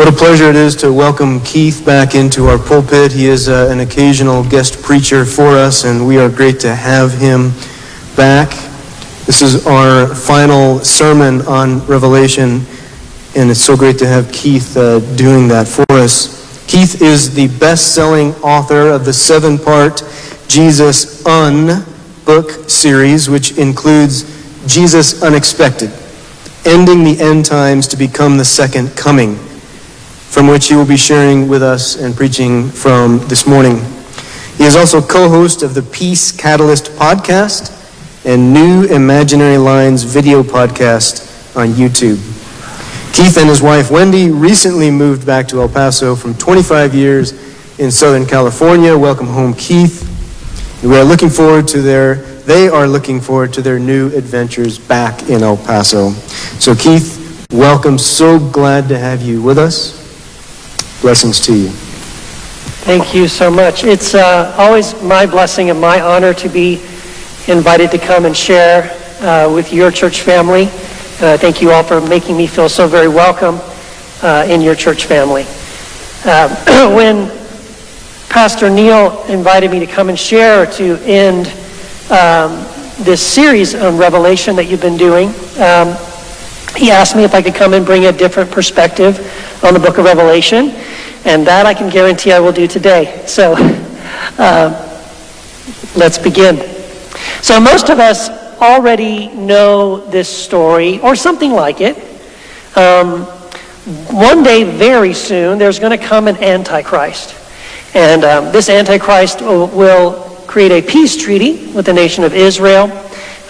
What a pleasure it is to welcome Keith back into our pulpit. He is uh, an occasional guest preacher for us, and we are great to have him back. This is our final sermon on Revelation, and it's so great to have Keith uh, doing that for us. Keith is the best selling author of the seven part Jesus Un book series, which includes Jesus Unexpected, ending the end times to become the second coming from which he will be sharing with us and preaching from this morning. He is also co-host of the Peace Catalyst podcast and New Imaginary Lines video podcast on YouTube. Keith and his wife Wendy recently moved back to El Paso from 25 years in Southern California. Welcome home, Keith. We are looking forward to their, they are looking forward to their new adventures back in El Paso. So Keith, welcome. So glad to have you with us. Blessings to you. Thank you so much. It's uh, always my blessing and my honor to be invited to come and share uh, with your church family. Uh, thank you all for making me feel so very welcome uh, in your church family. Uh, when Pastor Neil invited me to come and share to end um, this series on Revelation that you've been doing, um, he asked me if I could come and bring a different perspective on the book of Revelation, and that I can guarantee I will do today. So uh, let's begin. So most of us already know this story, or something like it. Um, one day, very soon, there's going to come an Antichrist. And um, this Antichrist will, create a peace treaty with the nation of Israel.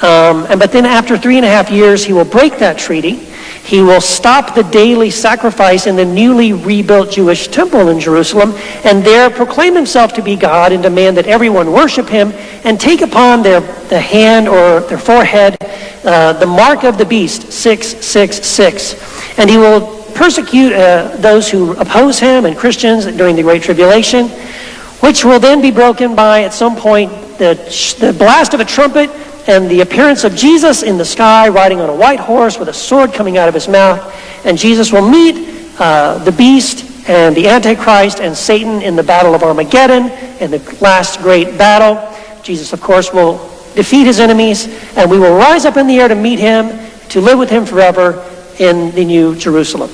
Um, and, but then after three and a half years, he will break that treaty. He will stop the daily sacrifice in the newly rebuilt Jewish temple in Jerusalem and there proclaim himself to be God and demand that everyone worship him and take upon their the hand or their forehead uh, the mark of the beast, 666. And he will persecute uh, those who oppose him and Christians during the Great Tribulation, which will then be broken by, at some point, the, the blast of a trumpet and the appearance of Jesus in the sky riding on a white horse with a sword coming out of his mouth. And Jesus will meet uh, the beast and the Antichrist and Satan in the battle of Armageddon, in the last great battle. Jesus, of course, will defeat his enemies, and we will rise up in the air to meet him, to live with him forever in the New Jerusalem.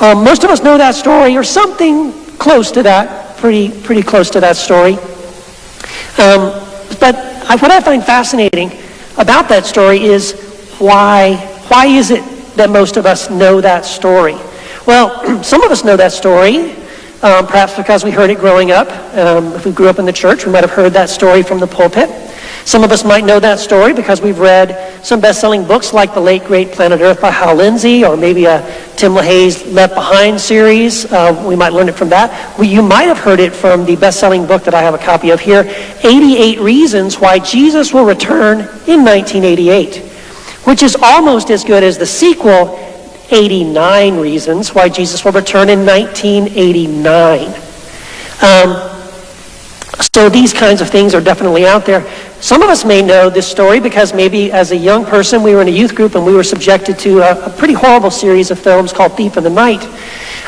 Um, most of us know that story, or something close to that, pretty, pretty close to that story. Um, but what I find fascinating about that story is why, why is it that most of us know that story? Well, some of us know that story, um, perhaps because we heard it growing up. Um, if we grew up in the church, we might have heard that story from the pulpit. Some of us might know that story because we've read some best-selling books like The Late Great Planet Earth by Hal Lindsey or maybe a Tim LaHaye's Left Behind series. Uh, we might learn it from that. You might have heard it from the best-selling book that I have a copy of here, 88 Reasons Why Jesus Will Return in 1988, which is almost as good as the sequel, 89 Reasons Why Jesus Will Return in 1989. Um, so these kinds of things are definitely out there. Some of us may know this story because maybe as a young person we were in a youth group and we were subjected to a, a pretty horrible series of films called Thief in the Night.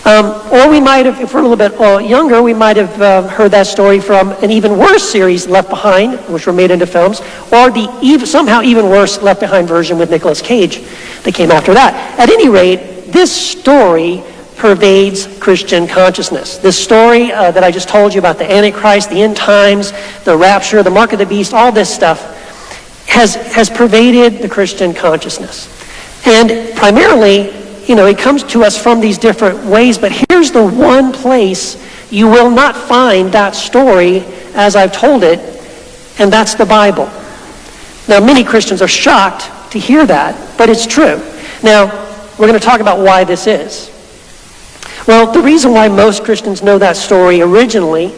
Um, or we might have, if we're a little bit uh, younger, we might have uh, heard that story from an even worse series, Left Behind, which were made into films, or the somehow even worse Left Behind version with Nicolas Cage that came after that. At any rate, this story pervades Christian consciousness. This story uh, that I just told you about the Antichrist, the end times, the rapture, the mark of the beast, all this stuff has, has pervaded the Christian consciousness. And primarily, you know, it comes to us from these different ways, but here's the one place you will not find that story as I've told it, and that's the Bible. Now, many Christians are shocked to hear that, but it's true. Now, we're going to talk about why this is. Well, the reason why most Christians know that story originally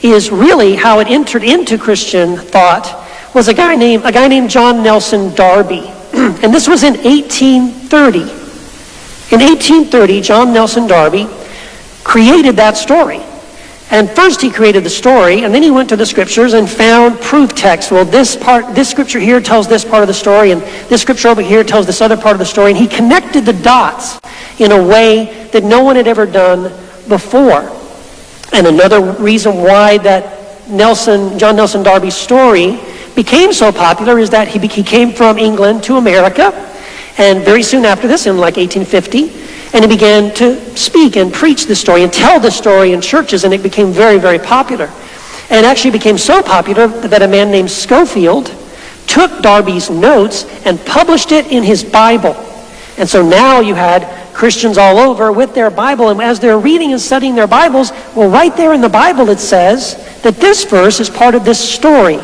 is really how it entered into Christian thought was a guy named, a guy named John Nelson Darby. and this was in 1830. In 1830, John Nelson Darby created that story. And first he created the story, and then he went to the scriptures and found proof text. Well, this part, this scripture here tells this part of the story, and this scripture over here tells this other part of the story. And he connected the dots in a way that no one had ever done before. And another reason why that Nelson, John Nelson Darby's story became so popular is that he, he came from England to America, and very soon after this, in like 1850, and he began to speak and preach this story and tell the story in churches, and it became very, very popular. And actually became so popular that a man named Scofield took Darby's notes and published it in his Bible. And so now you had Christians all over with their Bible, and as they're reading and studying their Bibles, well, right there in the Bible it says that this verse is part of this story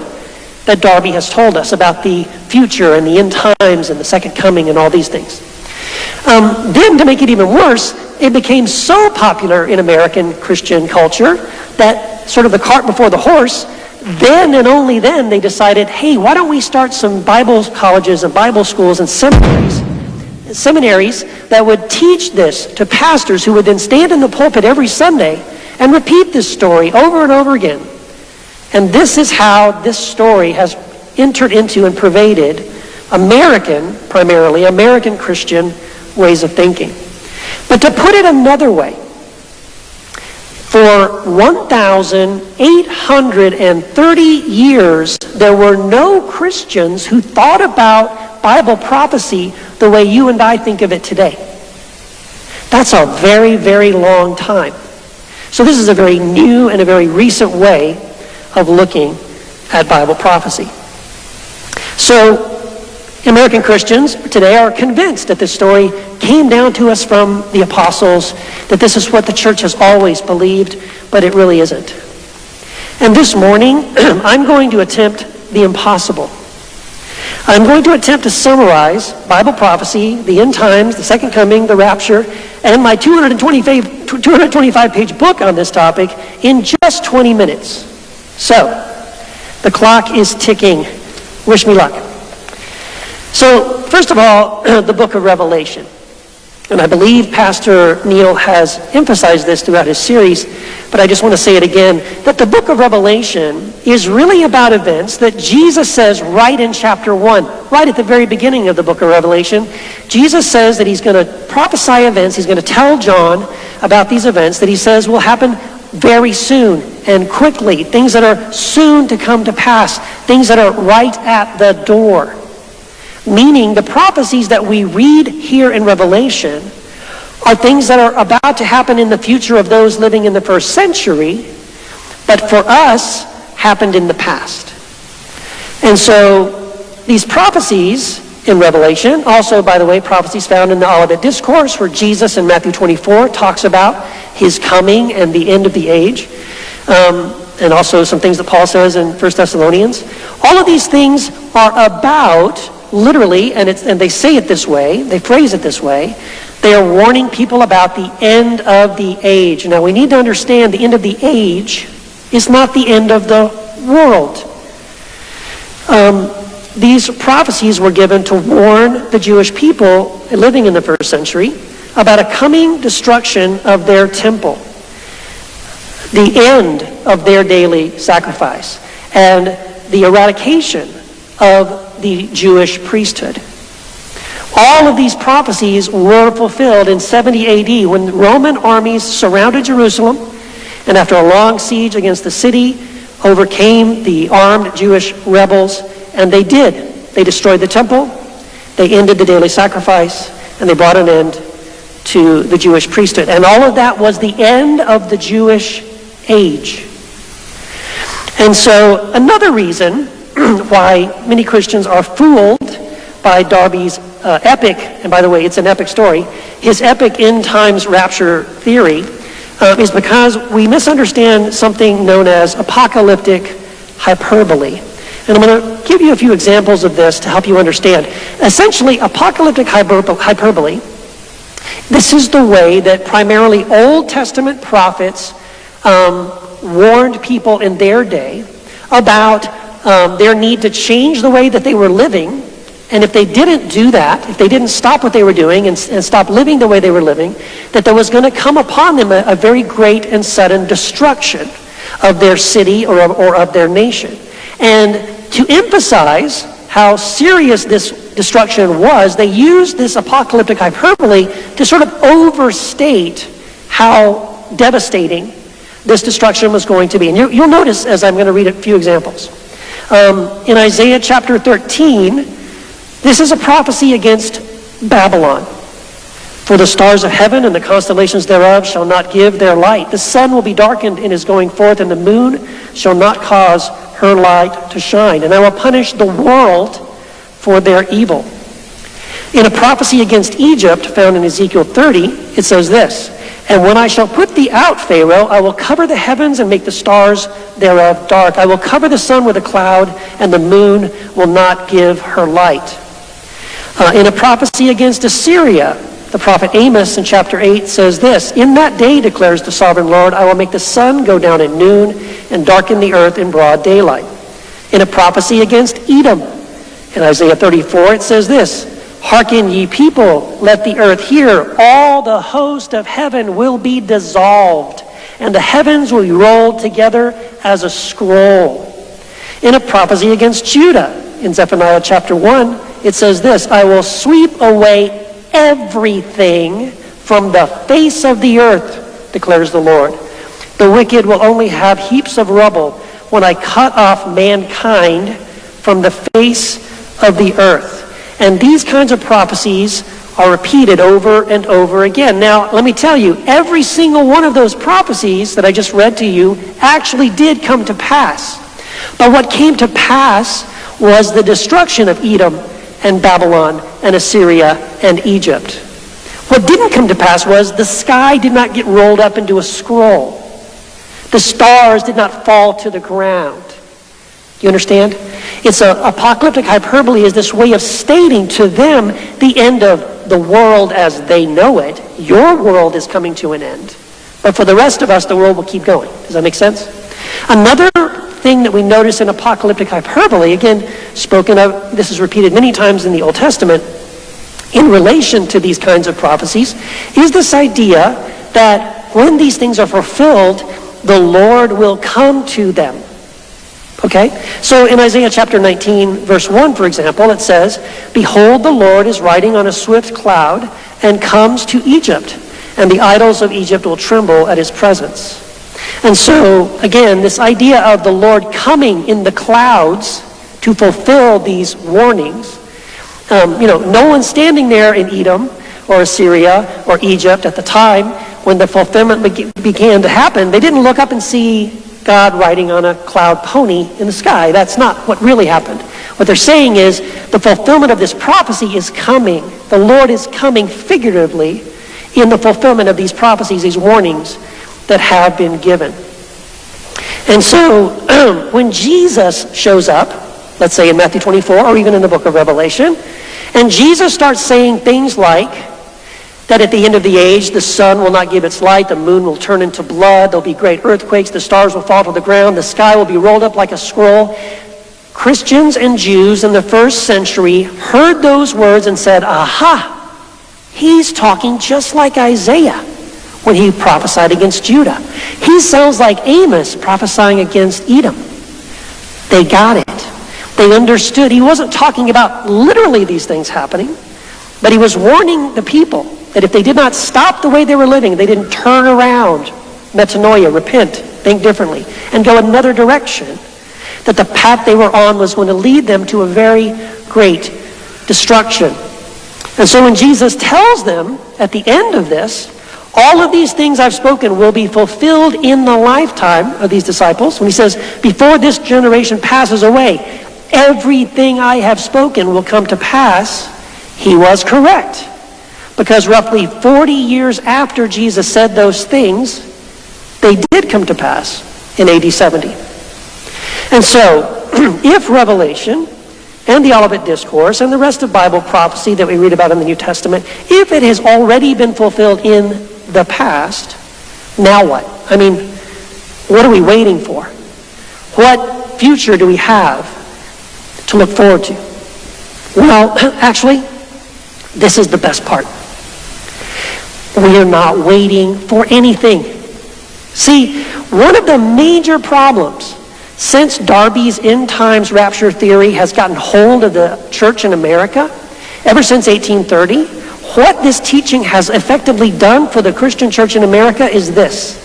that Darby has told us about the future and the end times and the second coming and all these things. Um, then, to make it even worse, it became so popular in American Christian culture that sort of the cart before the horse, then and only then they decided, hey, why don't we start some Bible colleges and Bible schools and seminaries? Seminaries that would teach this to pastors who would then stand in the pulpit every Sunday and repeat this story over and over again. And this is how this story has entered into and pervaded American, primarily, American Christian ways of thinking. But to put it another way, for 1,830 years, there were no Christians who thought about Bible prophecy the way you and I think of it today. That's a very, very long time. So this is a very new and a very recent way of looking at Bible prophecy. So American Christians today are convinced that this story came down to us from the apostles, that this is what the church has always believed, but it really isn't. And this morning, I'm going to attempt the impossible. I'm going to attempt to summarize Bible prophecy, the end times, the second coming, the rapture, and my 225, 225 page book on this topic in just 20 minutes. So, the clock is ticking. Wish me luck. So, first of all, the book of Revelation. And I believe Pastor Neil has emphasized this throughout his series, but I just want to say it again that the book of Revelation is really about events that Jesus says right in chapter 1, right at the very beginning of the book of Revelation. Jesus says that he's going to prophesy events, he's going to tell John about these events that he says will happen very soon and quickly, things that are soon to come to pass, things that are right at the door. Meaning, the prophecies that we read here in Revelation are things that are about to happen in the future of those living in the first century, but for us, happened in the past. And so, these prophecies in Revelation, also, by the way, prophecies found in the Olivet Discourse, where Jesus in Matthew 24 talks about his coming and the end of the age. Um, and also some things that Paul says in 1 Thessalonians. All of these things are about literally, and, and they say it this way, they phrase it this way, they are warning people about the end of the age. Now, we need to understand the end of the age is not the end of the world. Um, these prophecies were given to warn the Jewish people living in the first century about a coming destruction of their temple, the end of their daily sacrifice, and the eradication of the Jewish priesthood. All of these prophecies were fulfilled in 70 AD when Roman armies surrounded Jerusalem and after a long siege against the city overcame the armed Jewish rebels and they did. They destroyed the temple, they ended the daily sacrifice, and they brought an end to the Jewish priesthood. And all of that was the end of the Jewish age. And so another reason why many Christians are fooled by Darby's uh, epic, and by the way, it's an epic story, his epic end times rapture theory uh, is because we misunderstand something known as apocalyptic hyperbole. And I'm going to give you a few examples of this to help you understand. Essentially, apocalyptic hyperbole, this is the way that primarily Old Testament prophets um, warned people in their day about um, their need to change the way that they were living And if they didn't do that, if they didn't stop what they were doing and, and stop living the way they were living, that there was going to come upon them a, a very great and sudden destruction of their city or of, or of their nation. And to emphasize how serious this destruction was, they used this apocalyptic hyperbole to sort of overstate how devastating this destruction was going to be. And you, will notice as I'm going to read a few examples. Um, in Isaiah chapter 13, this is a prophecy against Babylon. For the stars of heaven and the constellations thereof shall not give their light. The sun will be darkened in his going forth, and the moon shall not cause her light to shine. And I will punish the world for their evil. In a prophecy against Egypt found in Ezekiel 30, it says this And when I shall put thee out, Pharaoh, I will cover the heavens and make the stars thereof dark. I will cover the sun with a cloud, and the moon will not give her light. Uh, in a prophecy against Assyria, the prophet Amos in chapter 8 says this In that day, declares the sovereign Lord, I will make the sun go down at noon and darken the earth in broad daylight. In a prophecy against Edom, in Isaiah 34, it says this Hearken, ye people, let the earth hear. All the host of heaven will be dissolved, and the heavens will be rolled together as a scroll. In a prophecy against Judah, in Zephaniah chapter 1, it says this I will sweep away everything from the face of the earth, declares the Lord. The wicked will only have heaps of rubble when I cut off mankind from the face of the earth. And these kinds of prophecies are repeated over and over again. Now, let me tell you, every single one of those prophecies that I just read to you actually did come to pass. But what came to pass was the destruction of Edom and Babylon and Assyria and Egypt. What didn't come to pass was the sky did not get rolled up into a scroll. The stars did not fall to the ground. You understand? It's an apocalyptic hyperbole is this way of stating to them the end of the world as they know it. Your world is coming to an end. But for the rest of us, the world will keep going. Does that make sense? Another thing that we notice in apocalyptic hyperbole, again, spoken of, this is repeated many times in the Old Testament, in relation to these kinds of prophecies, is this idea that when these things are fulfilled, the Lord will come to them. Okay? So in Isaiah chapter 19, verse 1, for example, it says, Behold, the Lord is riding on a swift cloud and comes to Egypt, and the idols of Egypt will tremble at his presence. And so, again, this idea of the Lord coming in the clouds to fulfill these warnings, um, you know, no one standing there in Edom or Assyria or Egypt at the time when the fulfillment be- began to happen, they didn't look up and see God riding on a cloud pony in the sky. That's not what really happened. What they're saying is the fulfillment of this prophecy is coming. The Lord is coming figuratively in the fulfillment of these prophecies, these warnings that have been given. And so when Jesus shows up, let's say in Matthew 24 or even in the book of Revelation, and Jesus starts saying things like that at the end of the age, the sun will not give its light, the moon will turn into blood, there'll be great earthquakes, the stars will fall to the ground, the sky will be rolled up like a scroll. Christians and Jews in the first century heard those words and said, Aha, he's talking just like Isaiah when he prophesied against Judah. He sounds like Amos prophesying against Edom. They got it. They understood. He wasn't talking about literally these things happening, but he was warning the people that if they did not stop the way they were living, they didn't turn around, metanoia, repent, think differently, and go another direction, that the path they were on was going to lead them to a very great destruction. And so when Jesus tells them at the end of this, all of these things I've spoken will be fulfilled in the lifetime of these disciples. When he says, before this generation passes away, everything I have spoken will come to pass, he was correct. Because roughly 40 years after Jesus said those things, they did come to pass in AD 70. And so, if Revelation and the Olivet Discourse and the rest of Bible prophecy that we read about in the New Testament, if it has already been fulfilled in the past, now what? I mean, what are we waiting for? What future do we have to look forward to? Well, actually, this is the best part. We are not waiting for anything. See, one of the major problems since Darby's end times rapture theory has gotten hold of the church in America, ever since 1830, what this teaching has effectively done for the Christian church in America is this.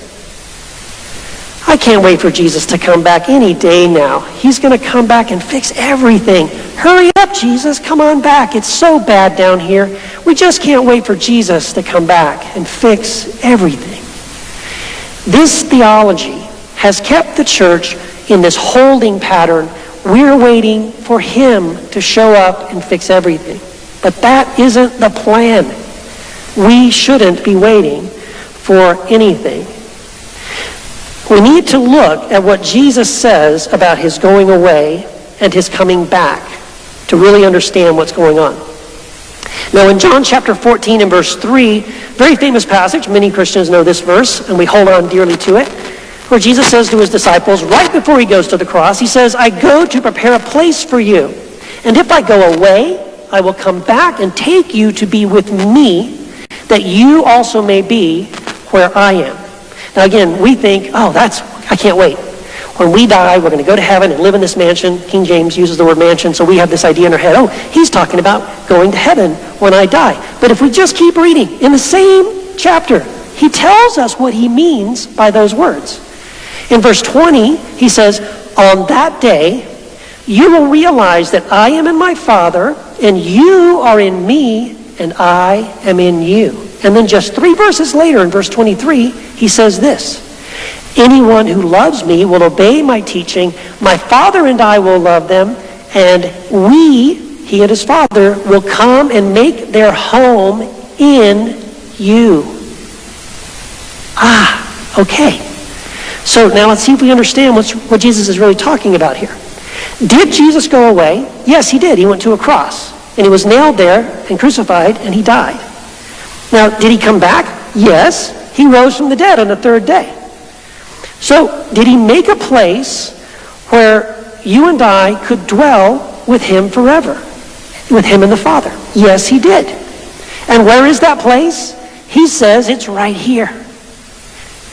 I can't wait for Jesus to come back any day now. He's going to come back and fix everything. Hurry up, Jesus. Come on back. It's so bad down here. We just can't wait for Jesus to come back and fix everything. This theology has kept the church in this holding pattern. We're waiting for him to show up and fix everything. But that isn't the plan. We shouldn't be waiting for anything. We need to look at what Jesus says about his going away and his coming back to really understand what's going on. Now, in John chapter 14 and verse 3, very famous passage, many Christians know this verse, and we hold on dearly to it, where Jesus says to his disciples, right before he goes to the cross, he says, I go to prepare a place for you. And if I go away, I will come back and take you to be with me, that you also may be where I am. Now, again, we think, oh, that's, I can't wait. When we die, we're going to go to heaven and live in this mansion. King James uses the word mansion, so we have this idea in our head, oh, he's talking about going to heaven when I die. But if we just keep reading, in the same chapter, he tells us what he means by those words. In verse 20, he says, On that day, you will realize that I am in my Father, and you are in me, and I am in you. And then just three verses later, in verse 23, he says this Anyone who loves me will obey my teaching. My Father and I will love them, and we, he and his Father, will come and make their home in you. Ah, okay. So now let's see if we understand what Jesus is really talking about here. Did Jesus go away? Yes, he did. He went to a cross, and he was nailed there and crucified, and he died. Now, did he come back? Yes. He rose from the dead on the third day. So, did he make a place where you and I could dwell with him forever? With him and the Father? Yes, he did. And where is that place? He says it's right here.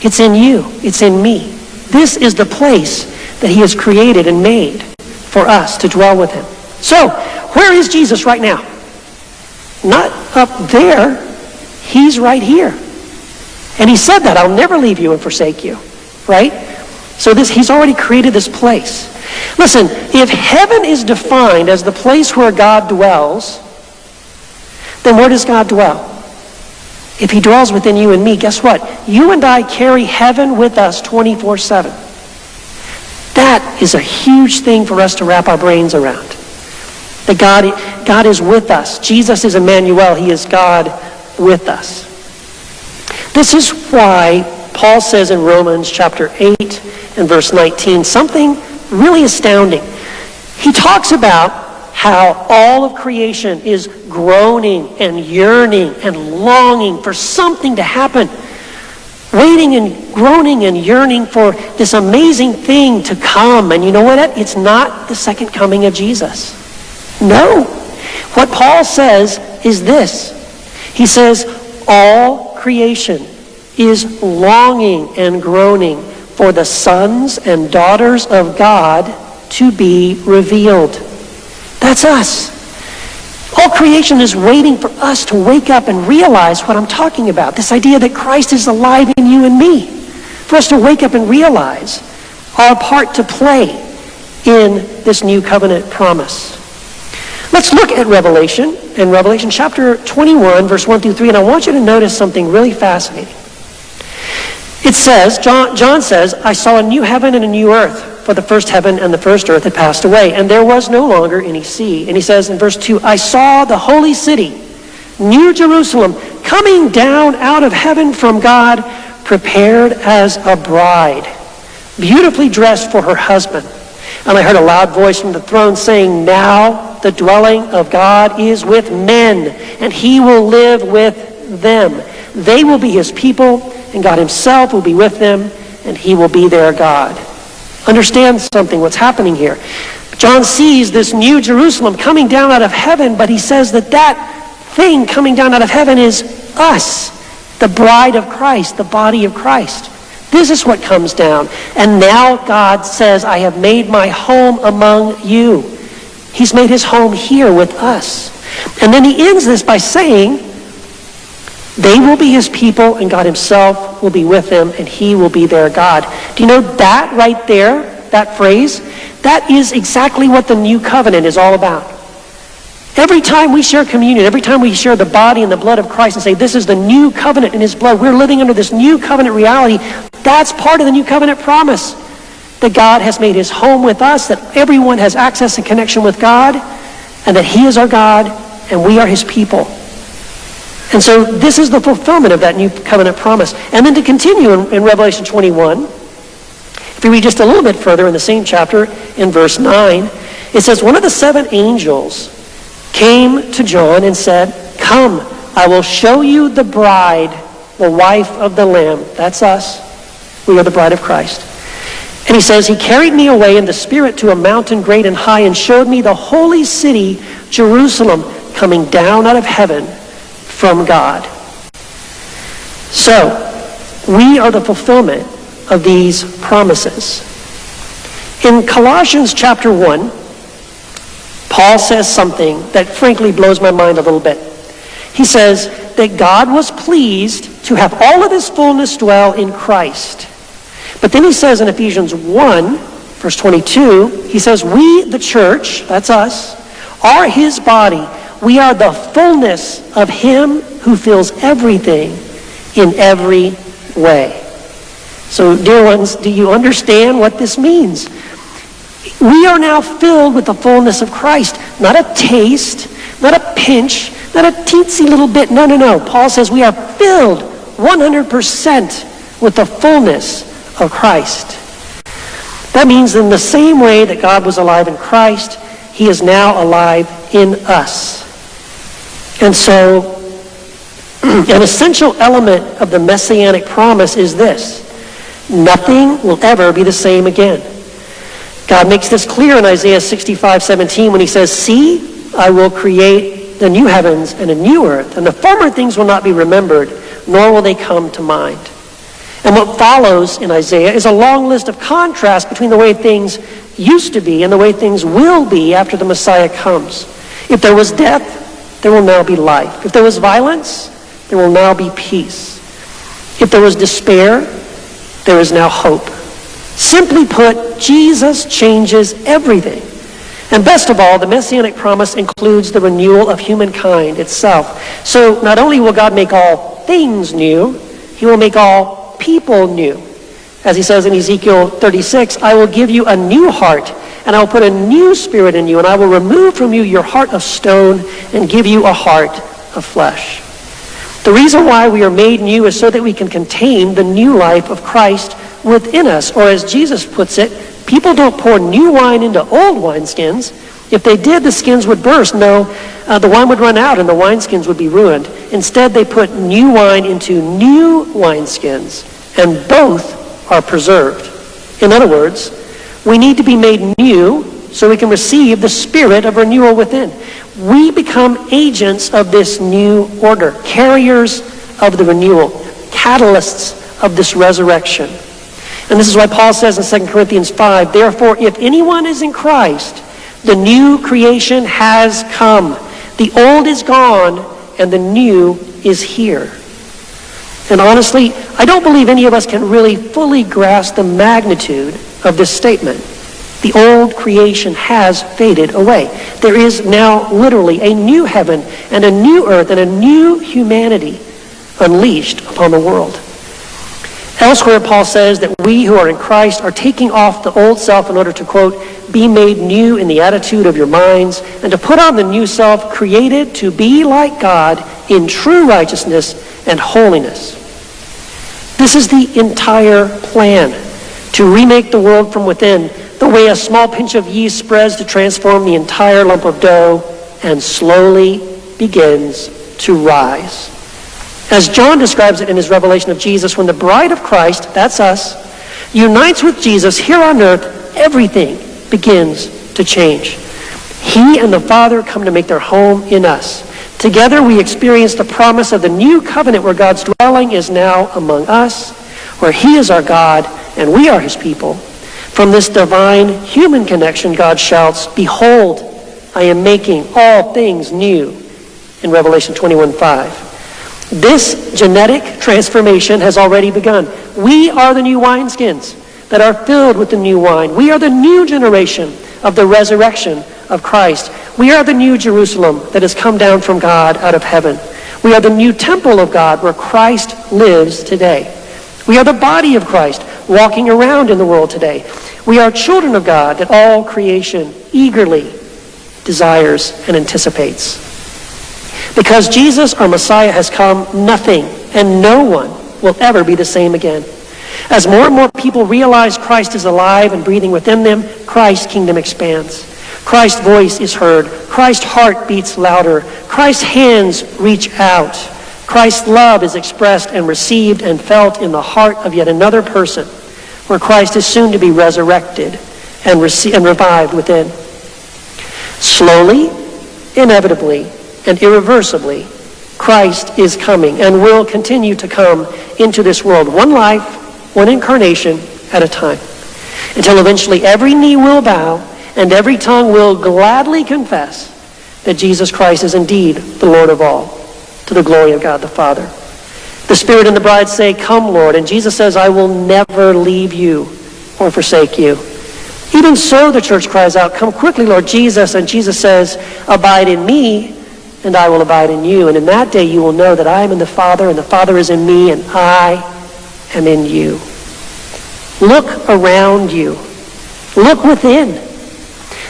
It's in you. It's in me. This is the place that he has created and made for us to dwell with him. So, where is Jesus right now? Not up there. He's right here. And he said that, I'll never leave you and forsake you. Right? So this he's already created this place. Listen, if heaven is defined as the place where God dwells, then where does God dwell? If he dwells within you and me, guess what? You and I carry heaven with us 24 7. That is a huge thing for us to wrap our brains around. That God, God is with us. Jesus is Emmanuel. He is God with us. This is why Paul says in Romans chapter 8 and verse 19 something really astounding. He talks about how all of creation is groaning and yearning and longing for something to happen. Waiting and groaning and yearning for this amazing thing to come. And you know what? It's not the second coming of Jesus. No. What Paul says is this. He says, all creation is longing and groaning for the sons and daughters of God to be revealed. That's us. All creation is waiting for us to wake up and realize what I'm talking about. This idea that Christ is alive in you and me. For us to wake up and realize our part to play in this new covenant promise. Let's look at Revelation, in Revelation chapter 21, verse 1 through 3, and I want you to notice something really fascinating. It says, John, John says, I saw a new heaven and a new earth, for the first heaven and the first earth had passed away, and there was no longer any sea. And he says in verse 2, I saw the holy city, New Jerusalem, coming down out of heaven from God, prepared as a bride, beautifully dressed for her husband. And I heard a loud voice from the throne saying, Now the dwelling of God is with men, and he will live with them. They will be his people and God himself will be with them, and he will be their God. Understand something, what's happening here. John sees this new Jerusalem coming down out of heaven, but he says that that thing coming down out of heaven is us, the bride of Christ, the body of Christ. This is what comes down. And now God says, I have made my home among you. He's made his home here with us. And then he ends this by saying, they will be his people, and God himself will be with them, and he will be their God. Do you know that right there, that phrase? That is exactly what the new covenant is all about. Every time we share communion, every time we share the body and the blood of Christ and say, this is the new covenant in his blood, we're living under this new covenant reality, that's part of the new covenant promise. That God has made his home with us, that everyone has access and connection with God, and that he is our God, and we are his people. And so this is the fulfillment of that new covenant promise. And then to continue in, in Revelation 21, if we read just a little bit further in the same chapter, in verse 9, it says, One of the seven angels came to John and said, Come, I will show you the bride, the wife of the Lamb. That's us. We are the bride of Christ. And he says, He carried me away in the Spirit to a mountain great and high and showed me the holy city, Jerusalem, coming down out of heaven from God. So, we are the fulfillment of these promises. In Colossians chapter 1, Paul says something that frankly blows my mind a little bit. He says that God was pleased to have all of his fullness dwell in Christ. But then he says in Ephesians 1, verse 22, he says, We, the church, that's us, are his body. We are the fullness of him who fills everything in every way. So, dear ones, do you understand what this means? We are now filled with the fullness of Christ. Not a taste, not a pinch, not a teensy little bit. No, no, no. Paul says we are filled 100% with the fullness of Christ. That means in the same way that God was alive in Christ, he is now alive in us. And so, an essential element of the messianic promise is this. Nothing will ever be the same again. God makes this clear in Isaiah 65, 17 when he says, See, I will create the new heavens and a new earth, and the former things will not be remembered, nor will they come to mind. And what follows in Isaiah is a long list of contrasts between the way things used to be and the way things will be after the Messiah comes. If there was death, there will now be life. If there was violence, there will now be peace. If there was despair, there is now hope. Simply put, Jesus changes everything. And best of all, the messianic promise includes the renewal of humankind itself. So not only will God make all things new, he will make all people new. As he says in Ezekiel 36, I will give you a new heart, and I will put a new spirit in you, and I will remove from you your heart of stone and give you a heart of flesh. The reason why we are made new is so that we can contain the new life of Christ within us. Or as Jesus puts it, people don't pour new wine into old wineskins. If they did, the skins would burst. No, uh, the wine would run out and the wineskins would be ruined. Instead, they put new wine into new wineskins, and both are preserved. In other words, we need to be made new so we can receive the spirit of renewal within. We become agents of this new order, carriers of the renewal, catalysts of this resurrection. And this is why Paul says in 2 Corinthians 5, Therefore, if anyone is in Christ, the new creation has come. The old is gone, and the new is here. And honestly, I don't believe any of us can really fully grasp the magnitude of this statement. The old creation has faded away. There is now literally a new heaven and a new earth and a new humanity unleashed upon the world. Elsewhere, Paul says that we who are in Christ are taking off the old self in order to, quote, be made new in the attitude of your minds and to put on the new self created to be like God in true righteousness and holiness. This is the entire plan to remake the world from within, the way a small pinch of yeast spreads to transform the entire lump of dough and slowly begins to rise. As John describes it in his revelation of Jesus, when the bride of Christ, that's us, unites with Jesus here on earth, everything begins to change. He and the Father come to make their home in us. Together we experience the promise of the new covenant where God's dwelling is now among us, where He is our God and we are His people. From this divine human connection, God shouts, Behold, I am making all things new in Revelation 21 5. This genetic transformation has already begun. We are the new wineskins that are filled with the new wine. We are the new generation of the resurrection of Christ. We are the new Jerusalem that has come down from God out of heaven. We are the new temple of God where Christ lives today. We are the body of Christ walking around in the world today. We are children of God that all creation eagerly desires and anticipates. Because Jesus, our Messiah, has come, nothing and no one will ever be the same again. As more and more people realize Christ is alive and breathing within them, Christ's kingdom expands. Christ's voice is heard. Christ's heart beats louder. Christ's hands reach out. Christ's love is expressed and received and felt in the heart of yet another person, where Christ is soon to be resurrected and, rece- and revived within. Slowly, inevitably, and irreversibly, Christ is coming and will continue to come into this world, one life, one incarnation at a time, until eventually every knee will bow and every tongue will gladly confess that Jesus Christ is indeed the Lord of all, to the glory of God the Father. The Spirit and the bride say, Come, Lord. And Jesus says, I will never leave you or forsake you. Even so, the church cries out, Come quickly, Lord Jesus. And Jesus says, Abide in me, and I will abide in you. And in that day you will know that I am in the Father, and the Father is in me, and I am in you. Look around you. Look within.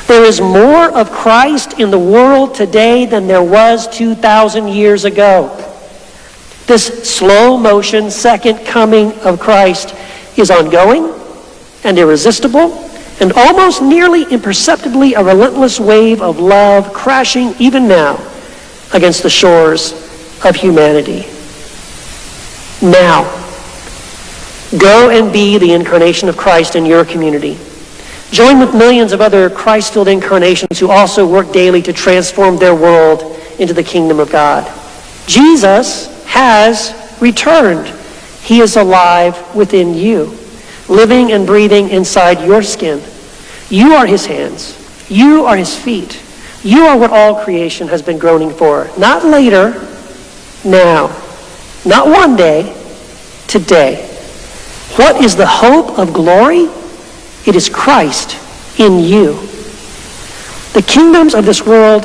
There is more of Christ in the world today than there was 2,000 years ago. This slow motion second coming of Christ is ongoing and irresistible and almost nearly imperceptibly a relentless wave of love crashing even now against the shores of humanity. Now, go and be the incarnation of Christ in your community. Join with millions of other Christ-filled incarnations who also work daily to transform their world into the kingdom of God. Jesus has returned. He is alive within you, living and breathing inside your skin. You are his hands. You are his feet. You are what all creation has been groaning for. Not later, now. Not one day, today. What is the hope of glory? It is Christ in you. The kingdoms of this world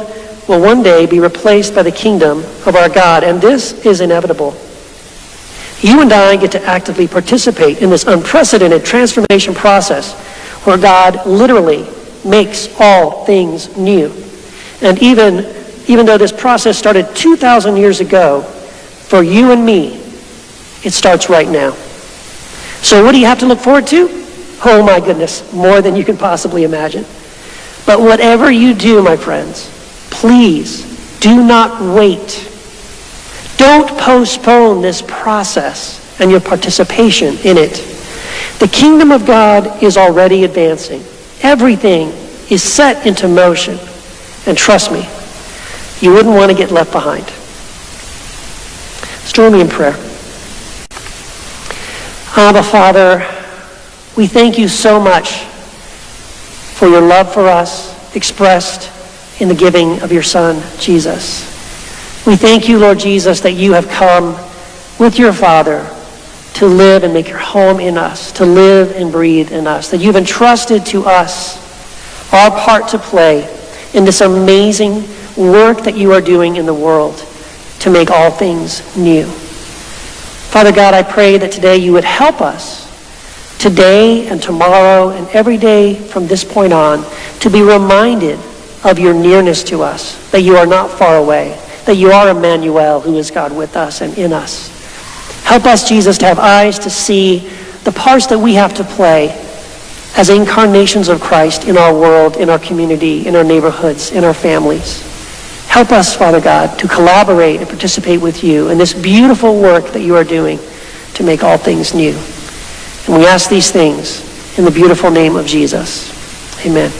will one day be replaced by the kingdom of our God, and this is inevitable. You and I get to actively participate in this unprecedented transformation process where God literally makes all things new. And even, even though this process started 2,000 years ago, for you and me, it starts right now. So what do you have to look forward to? Oh my goodness, more than you can possibly imagine. But whatever you do, my friends, please do not wait. Don't postpone this process and your participation in it. The kingdom of God is already advancing. Everything is set into motion. And trust me, you wouldn't want to get left behind. Let's join me in prayer. Abba, Father, we thank you so much for your love for us expressed in the giving of your Son, Jesus. We thank you, Lord Jesus, that you have come with your Father to live and make your home in us, to live and breathe in us, that you've entrusted to us our part to play in this amazing work that you are doing in the world to make all things new. Father God, I pray that today you would help us today and tomorrow and every day from this point on to be reminded of your nearness to us, that you are not far away, that you are Emmanuel who is God with us and in us. Help us, Jesus, to have eyes to see the parts that we have to play as incarnations of Christ in our world, in our community, in our neighborhoods, in our families. Help us, Father God, to collaborate and participate with you in this beautiful work that you are doing to make all things new. And we ask these things in the beautiful name of Jesus. Amen.